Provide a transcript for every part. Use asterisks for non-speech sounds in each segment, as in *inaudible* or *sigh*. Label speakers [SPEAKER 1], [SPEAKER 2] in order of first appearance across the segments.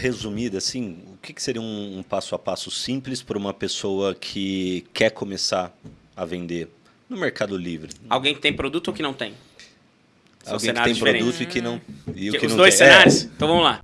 [SPEAKER 1] resumida, assim, o que, que seria um, um passo a passo simples para uma pessoa que quer começar a vender no Mercado Livre?
[SPEAKER 2] Alguém que tem produto ou que não tem?
[SPEAKER 1] São Alguém que tem
[SPEAKER 2] diferentes.
[SPEAKER 1] produto e que não. E o que
[SPEAKER 2] Os
[SPEAKER 1] não
[SPEAKER 2] dois
[SPEAKER 1] tem.
[SPEAKER 2] cenários? Então vamos lá.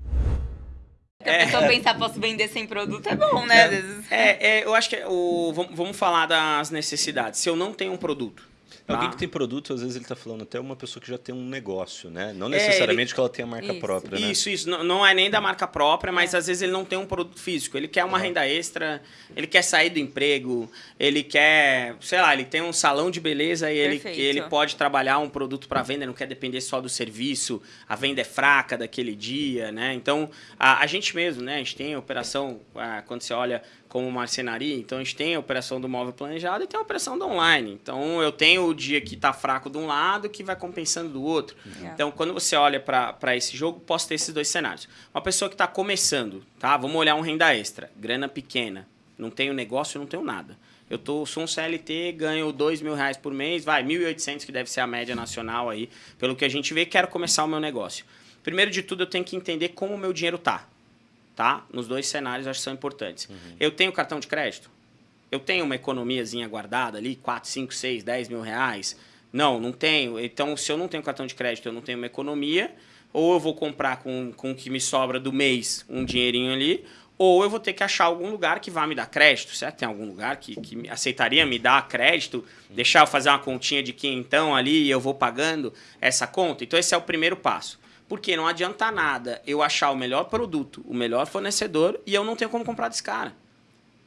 [SPEAKER 3] Porque a pessoa pensar, posso vender sem produto, é bom, né? Vezes.
[SPEAKER 2] É, é, eu acho que é o, vamos, vamos falar das necessidades. Se eu não tenho um produto.
[SPEAKER 1] É, Alguém
[SPEAKER 2] tá?
[SPEAKER 1] que tem produto, às vezes ele está falando até uma pessoa que já tem um negócio, né? Não
[SPEAKER 2] É,
[SPEAKER 1] necessariamente que ela tenha a marca
[SPEAKER 3] Isso.
[SPEAKER 1] própria, né?
[SPEAKER 2] Isso, isso. Não, não é nem da marca própria, mas às vezes ele não tem um produto físico. Ele quer uma renda extra, ele quer sair do emprego, ele quer, sei lá, ele tem um salão de beleza e ele, ele pode trabalhar um produto para venda, não quer depender só do serviço, a venda é fraca daquele dia, né? Então, a, a gente mesmo, né? A gente tem a operação, ah, quando você olha como marcenaria, então a gente tem a operação do móvel planejado e tem a operação do online. Então, eu tenho o dia que está fraco de um lado que vai compensando do outro.
[SPEAKER 3] É.
[SPEAKER 2] Então, quando você olha para esse jogo, posso ter esses dois cenários. Uma pessoa que está começando, tá? Vamos olhar um renda extra, grana pequena, não tenho negócio, não tenho nada. Eu tô, sou um CLT, ganho dois mil reais por mês, vai, 1.800 que deve ser a média nacional aí, pelo que a gente vê, quero começar o meu negócio. Primeiro de tudo, eu tenho que entender como o meu dinheiro tá, tá? Nos dois cenários, acho que são importantes. Eu tenho cartão de crédito? Eu tenho uma economiazinha guardada ali, 4, 5, 6, 10 mil reais? Não, não tenho. Então, se eu não tenho cartão de crédito, eu não tenho uma economia, ou eu vou comprar com, com o que me sobra do mês um dinheirinho ali, ou eu vou ter que achar algum lugar que vá me dar crédito. Será que tem algum lugar que, que aceitaria me dar crédito? Deixar eu fazer uma continha de que então ali e eu vou pagando essa conta? Então, esse é o primeiro passo. Porque não adianta nada eu achar o melhor produto, o melhor fornecedor e eu não tenho como comprar desse cara.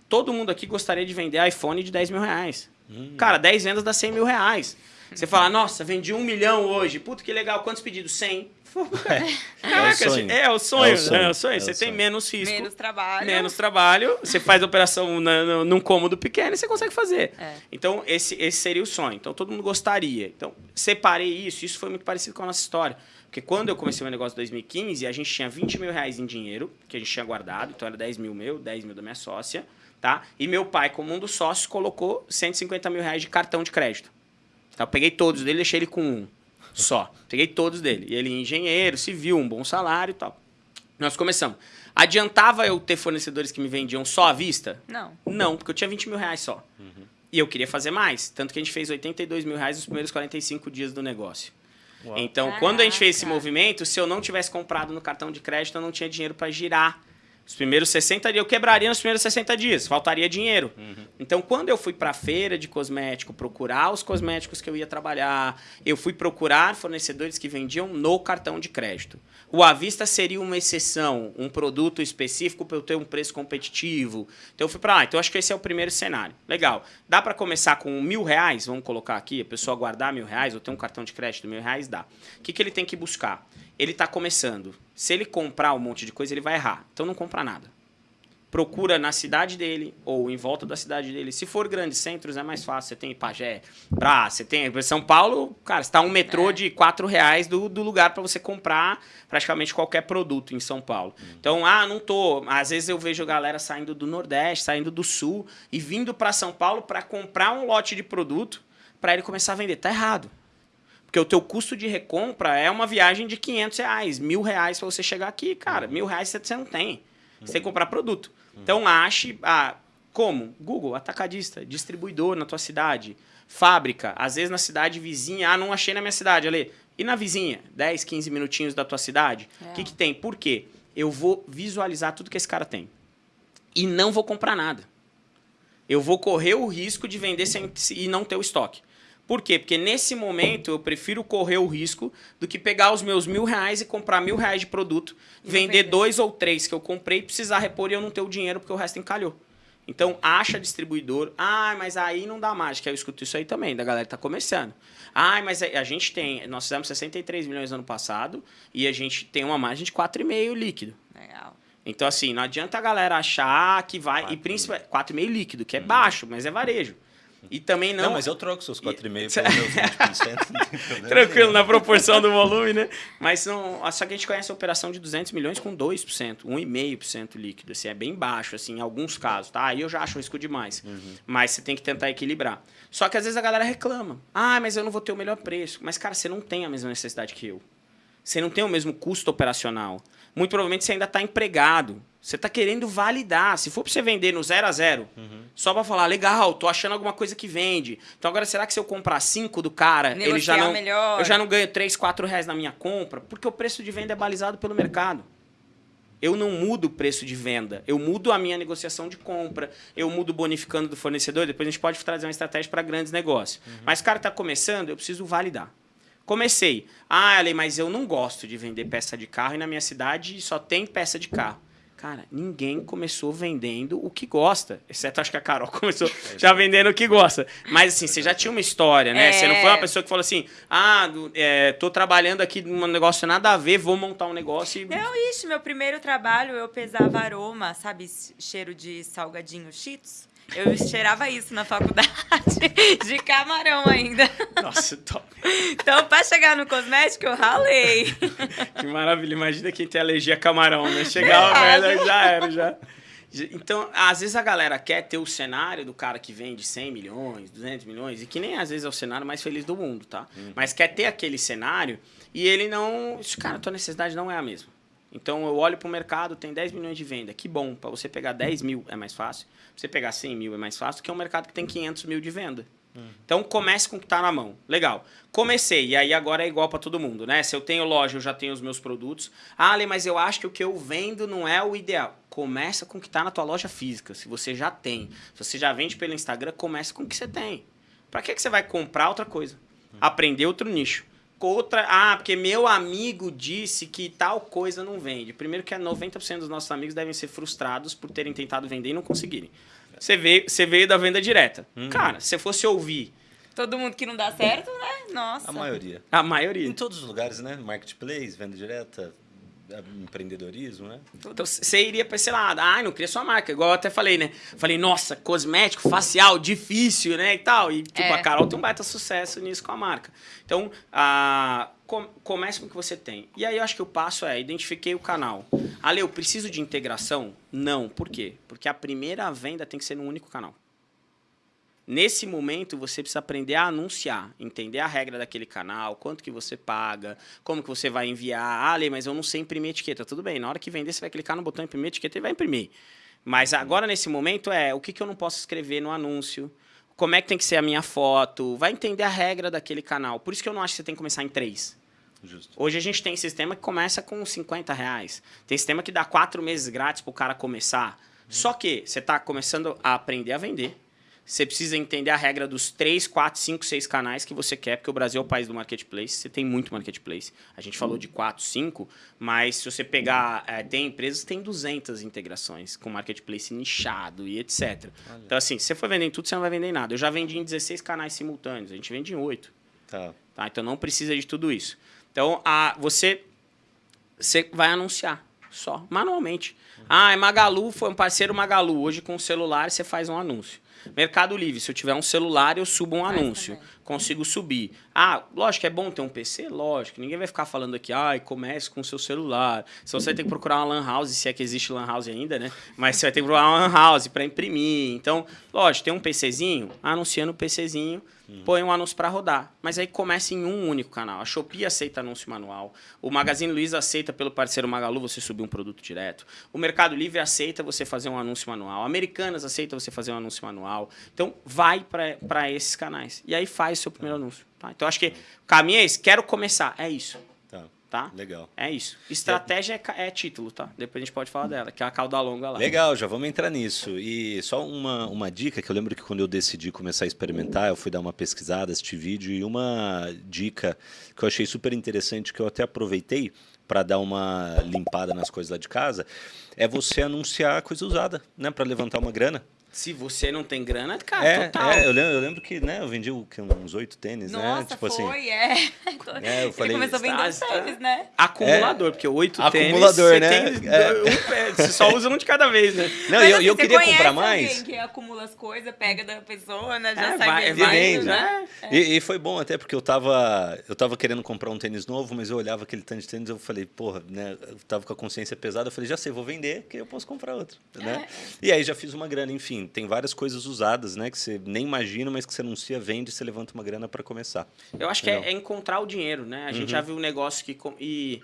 [SPEAKER 2] Todo mundo aqui gostaria de vender iPhone de 10 mil reais. Cara, 10 vendas dá 100 mil reais. Você fala, nossa, vendi um milhão hoje. Puta, que legal. Quantos pedidos? 100. *laughs* Caraca,
[SPEAKER 1] sonho.
[SPEAKER 2] é o sonho.
[SPEAKER 1] É o sonho.
[SPEAKER 2] É o sonho.
[SPEAKER 1] É o
[SPEAKER 2] Você tem
[SPEAKER 1] sonho.
[SPEAKER 2] menos risco.
[SPEAKER 3] Menos trabalho.
[SPEAKER 2] Menos trabalho, você faz a operação na, no- num cômodo pequeno e você consegue fazer.
[SPEAKER 3] É.
[SPEAKER 2] Então, esse, esse seria o sonho. Então, todo mundo gostaria. Então, separei isso. Isso foi muito parecido com a nossa história. Porque quando eu comecei meu negócio em 2015, a gente tinha 20 mil reais em dinheiro, que a gente tinha guardado. Então, era 10 mil meu, 10 mil da minha sócia. Tá? E meu pai, como um dos sócios, colocou 150 mil reais de cartão de crédito. Então, eu peguei todos dele e deixei ele com um só. Peguei todos dele. E ele é engenheiro, civil, um bom salário e tal. Nós começamos. Adiantava eu ter fornecedores que me vendiam só à vista?
[SPEAKER 3] Não.
[SPEAKER 2] Não, porque eu tinha 20 mil reais só. E eu queria fazer mais. Tanto que a gente fez 82 mil reais nos primeiros 45 dias do negócio.
[SPEAKER 1] Uau.
[SPEAKER 2] Então, quando a gente fez esse
[SPEAKER 3] Caraca.
[SPEAKER 2] movimento, se eu não tivesse comprado no cartão de crédito, eu não tinha dinheiro para girar. Os primeiros 60 dias, eu quebraria nos primeiros 60 dias, faltaria dinheiro. Então, quando eu fui para a feira de cosmético procurar os cosméticos que eu ia trabalhar, eu fui procurar fornecedores que vendiam no cartão de crédito. O à vista seria uma exceção, um produto específico para eu ter um preço competitivo. Então, eu fui para lá. Então, eu acho que esse é o primeiro cenário. Legal. Dá para começar com mil reais? Vamos colocar aqui, a pessoa guardar mil reais, ou ter um cartão de crédito mil reais? Dá. O que, que ele tem que buscar? Ele está começando. Se ele comprar um monte de coisa, ele vai errar. Então, não compra nada procura na cidade dele ou em volta da cidade dele. Se for grandes centros, é mais fácil. Você tem Pajé, Pra, você tem São Paulo, cara, está um metrô
[SPEAKER 3] É.
[SPEAKER 2] de quatro reais do, do lugar para você comprar praticamente qualquer produto em São Paulo. Então, ah, não tô. Às vezes eu vejo galera saindo do Nordeste, saindo do Sul e vindo para São Paulo para comprar um lote de produto para ele começar a vender. Tá errado. Porque o teu custo de recompra é uma viagem de 500 reais, mil reais para você chegar aqui, cara. Mil reais você não tem. Você tem que comprar produto. Então ache. Ah, como? Google, atacadista, distribuidor na tua cidade, fábrica, às vezes na cidade vizinha. Ah, não achei na minha cidade, ali. E na vizinha? 10, 15 minutinhos da tua cidade? O
[SPEAKER 3] É.
[SPEAKER 2] que, que tem? Por quê? Eu vou visualizar tudo que esse cara tem. E não vou comprar nada. Eu vou correr o risco de vender sem, e não ter o estoque. Por quê? Porque nesse momento eu prefiro correr o risco do que pegar os meus mil reais e comprar mil reais de produto,
[SPEAKER 3] E
[SPEAKER 2] vender
[SPEAKER 3] vender.
[SPEAKER 2] dois ou três que eu comprei, precisar repor e eu não ter o dinheiro porque o resto encalhou. Então, acha distribuidor. Ah, mas aí não dá mágica. Eu escuto isso aí também, da galera que tá começando. Ah, mas a gente tem. Nós fizemos 63 milhões no ano passado e a gente tem uma margem de 4,5 líquido.
[SPEAKER 3] Legal.
[SPEAKER 2] Então, assim, não adianta a galera achar que vai. e principalmente 4,5 líquido, que é baixo, mas é varejo. E também não.
[SPEAKER 1] Não, mas eu troco seus 4,5 pelos meus 20%. *laughs* não tem problema
[SPEAKER 2] Tranquilo, na proporção do volume, né? Mas não, só que a gente conhece a operação de 200 milhões com 2%, 1,5% líquido. Assim, é bem baixo, assim, em alguns casos, tá? Aí eu já acho risco demais. Mas você tem que tentar equilibrar. Só que às vezes a galera reclama. Ah, mas eu não vou ter o melhor preço. Mas, cara, você não tem a mesma necessidade que eu. Você não tem o mesmo custo operacional. Muito provavelmente você ainda está empregado. Você está querendo validar. Se for para você vender no zero a zero,
[SPEAKER 1] Uhum.
[SPEAKER 2] só para falar, legal, tô achando alguma coisa que vende. Então agora, será que se eu comprar cinco do cara, ele já
[SPEAKER 3] Negociar
[SPEAKER 2] não.
[SPEAKER 3] melhor.
[SPEAKER 2] Eu já não ganho 3, 4 reais na minha compra? Porque o preço de venda é balizado pelo mercado. Eu não mudo o preço de venda, eu mudo a minha negociação de compra, eu mudo bonificando do fornecedor. Depois a gente pode trazer uma estratégia para grandes negócios. Mas o cara está começando, eu preciso validar. Comecei. Ah, Ale, mas eu não gosto de vender peça de carro e na minha cidade só tem peça de carro. Cara, ninguém começou vendendo o que gosta. Exceto acho que a Carol *laughs* começou já vendendo o que gosta. Mas assim, você já tinha uma história, né?
[SPEAKER 3] É.
[SPEAKER 2] Você não foi uma pessoa que falou assim: ah, é, tô trabalhando aqui num negócio nada a ver, vou montar um negócio e.
[SPEAKER 3] Não, ixi, meu primeiro trabalho eu pesava aroma, sabe? Cheiro de salgadinho cheetos. Eu cheirava isso na faculdade, *laughs* de camarão ainda.
[SPEAKER 2] Nossa, top.
[SPEAKER 3] Então, pra chegar no cosmético, eu ralei. *laughs*
[SPEAKER 2] Que maravilha. Imagina quem tem alergia a camarão, né? Chegava,
[SPEAKER 3] É.
[SPEAKER 2] velho, já era, já. Então, às vezes a galera quer ter o cenário do cara que vende 100 milhões, 200 milhões, e que nem às vezes é o cenário mais feliz do mundo, tá? Mas quer ter aquele cenário e ele não. Cara, tua necessidade não é a mesma. Então eu olho pro mercado, tem 10 milhões de venda. Que bom, para você pegar 10 mil é mais fácil. Você pegar 100 mil é mais fácil, que é um mercado que tem 500 mil de venda. Então comece com o que tá na mão. Legal. Comecei, e aí agora é igual para todo mundo, né? Se eu tenho loja, eu já tenho os meus produtos. Ah, Ale, mas eu acho que o que eu vendo não é o ideal. Começa com o que tá na tua loja física. Se você já tem. Se você já vende pelo Instagram, começa com o que você tem. Para que, que você vai comprar outra coisa? Aprender outro nicho. Outra, ah, porque meu amigo disse que tal coisa não vende. Primeiro que é 90% dos nossos amigos devem ser frustrados por terem tentado vender e não conseguirem. Você veio, você veio da venda direta. Cara, se você fosse ouvir
[SPEAKER 3] Todo mundo que não dá certo, né? Nossa.
[SPEAKER 1] A maioria.
[SPEAKER 2] a maioria.
[SPEAKER 1] Em todos os lugares, né? Marketplace, venda direta, empreendedorismo, né?
[SPEAKER 2] Então você iria pra esse lado. Ah, não cria sua marca. Igual eu até falei, né? Falei, nossa, cosmético, facial, difícil, né? E tal. E tipo,
[SPEAKER 3] É.
[SPEAKER 2] a Carol tem um baita sucesso nisso com a marca. Então, com- comece com o que você tem. E aí eu acho que o passo é, identifiquei o canal. Ale, eu preciso de integração? Não. Por quê? Porque a primeira venda tem que ser num único canal. Nesse momento, você precisa aprender a anunciar, entender a regra daquele canal, quanto que você paga, como que você vai enviar. Ah, Ale, mas eu não sei imprimir etiqueta. Tudo bem, na hora que vender, você vai clicar no botão imprimir etiqueta e vai imprimir. Mas agora, nesse momento, é o que, que eu não posso escrever no anúncio, como é que tem que ser a minha foto, vai entender a regra daquele canal. Por isso que eu não acho que você tem que começar em três.
[SPEAKER 1] Justo.
[SPEAKER 2] Hoje a gente tem sistema que começa com 50 reais. Tem sistema que dá quatro meses grátis para o cara começar. Só que você está começando a aprender a vender. Você precisa entender a regra dos 3, 4, 5, 6 canais que você quer, porque o Brasil é o país do marketplace. Você tem muito marketplace. A gente falou de 4, 5, mas se você pegar. eh, tem empresas que têm 200 integrações com marketplace nichado e etc. Então, assim, se você for vender em tudo, você não vai vender em nada. Eu já vendi em 16 canais simultâneos, a gente vende em 8.
[SPEAKER 1] Tá.
[SPEAKER 2] Tá? Então não precisa de tudo isso. Então a, você, você vai anunciar só, manualmente. Ah, é Magalu, foi um parceiro Magalu. Hoje com o celular você faz um anúncio. Mercado Livre, se eu tiver um celular, eu subo um anúncio.
[SPEAKER 3] também.
[SPEAKER 2] Consigo subir. Ah, lógico, é bom ter um PC? Lógico. Ninguém vai ficar falando aqui, ai, comece com o seu celular. Se você tem que procurar uma lan house, se é que existe lan house ainda, né? Mas você vai ter que procurar uma lan house para imprimir. Então, lógico, tem um PCzinho, anunciando o PCzinho, põe um anúncio para rodar. Mas aí começa em um único canal. A Shopee aceita anúncio manual. O Magazine Luiza aceita pelo parceiro Magalu você subir um produto direto. O Mercado Livre aceita você fazer um anúncio manual. Americanas aceita você fazer um anúncio manual. Então, vai para esses canais. E aí faz o seu primeiro anúncio. tá? Então, acho que o caminho é esse. Quero começar. É isso.
[SPEAKER 1] Tá.
[SPEAKER 2] Tá?
[SPEAKER 1] Legal.
[SPEAKER 2] É isso. Estratégia é, é título, tá? Depois a gente pode falar dela, que é a cauda longa lá.
[SPEAKER 1] Legal, já vamos entrar nisso. E só uma, uma dica que eu lembro que quando eu decidi começar a experimentar, eu fui dar uma pesquisada, assistir vídeo e uma dica que eu achei super interessante, que eu até aproveitei para dar uma limpada nas coisas lá de casa, é você anunciar coisa usada, né, para levantar uma grana.
[SPEAKER 2] Se você não tem grana, cara,
[SPEAKER 1] é,
[SPEAKER 2] total.
[SPEAKER 1] é, eu lembro, eu lembro que, né, eu vendi uns oito tênis, né?
[SPEAKER 3] Nossa,
[SPEAKER 1] Tipo assim,
[SPEAKER 3] foi, é. *laughs*
[SPEAKER 1] É, eu falei,
[SPEAKER 3] Ele começou vendendo
[SPEAKER 2] "Tá, tá."
[SPEAKER 3] tênis, né?
[SPEAKER 2] Acumulador, porque oito
[SPEAKER 1] Acumulador,
[SPEAKER 2] tênis,
[SPEAKER 1] né?
[SPEAKER 2] você, tem
[SPEAKER 1] É.
[SPEAKER 2] um pé, você só usa um de cada vez, né?
[SPEAKER 1] Não,
[SPEAKER 3] Mas
[SPEAKER 1] e eu,
[SPEAKER 3] assim,
[SPEAKER 1] eu queria comprar mais.
[SPEAKER 3] que acumula as coisas, pega da pessoa, né? Já
[SPEAKER 2] É,
[SPEAKER 3] sai
[SPEAKER 2] vai-
[SPEAKER 3] vendendo,
[SPEAKER 2] vai
[SPEAKER 1] indo,
[SPEAKER 3] né?
[SPEAKER 1] E, e foi bom até porque eu tava, eu tava querendo comprar um tênis novo, mas eu olhava aquele tanto de tênis eu falei, porra, né? Eu tava com a consciência pesada, eu falei, já sei, vou vender, que eu posso comprar outro, né? E aí já fiz uma grana, enfim. Assim, tem várias coisas usadas, né? Que você nem imagina, mas que você anuncia, vende, você levanta uma grana para começar.
[SPEAKER 2] Eu acho que é, é, encontrar o dinheiro, né? A gente uhum. já viu um negócio que... E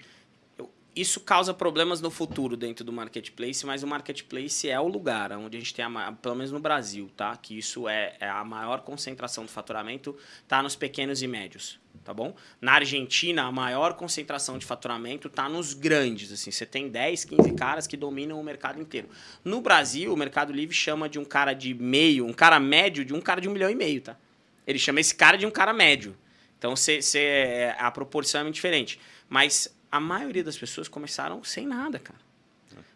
[SPEAKER 2] isso causa problemas no futuro dentro do marketplace, mas o marketplace é o lugar onde a gente tem, a, pelo menos no Brasil, tá? Que isso é, é a maior concentração do faturamento, tá nos pequenos e médios, tá bom? Na Argentina, a maior concentração de faturamento tá nos grandes, assim, você tem 10, 15 caras que dominam o mercado inteiro. No Brasil, o Mercado Livre chama de um cara de meio, um cara médio, de um cara de um milhão e meio, tá? Ele chama esse cara de um cara médio. Então, cê, cê, a proporção é muito diferente. Mas a maioria das pessoas começaram sem nada, cara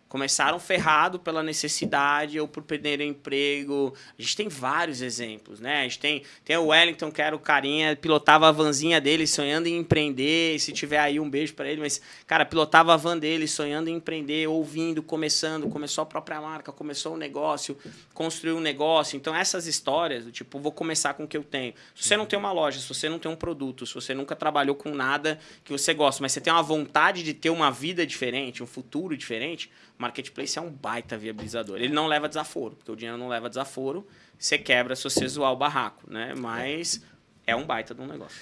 [SPEAKER 2] começaram ferrado pela necessidade ou por perder emprego. A gente tem vários exemplos, né? A gente tem, tem o Wellington, que era o carinha, pilotava a vanzinha dele sonhando em empreender. Se tiver aí, um beijo para ele. Mas, cara, pilotava a van dele sonhando em empreender, ouvindo, começando, começou a própria marca, começou o um negócio, construiu um negócio. Então, essas histórias, do tipo, vou começar com o que eu tenho. Se você não tem uma loja, se você não tem um produto, se você nunca trabalhou com nada que você gosta, mas você tem uma vontade de ter uma vida diferente, um futuro diferente, marketplace é um baita viabilizador. Ele não leva desaforo, porque o dinheiro não leva desaforo. Você quebra se você zoar o barraco, né? Mas é um baita de um negócio.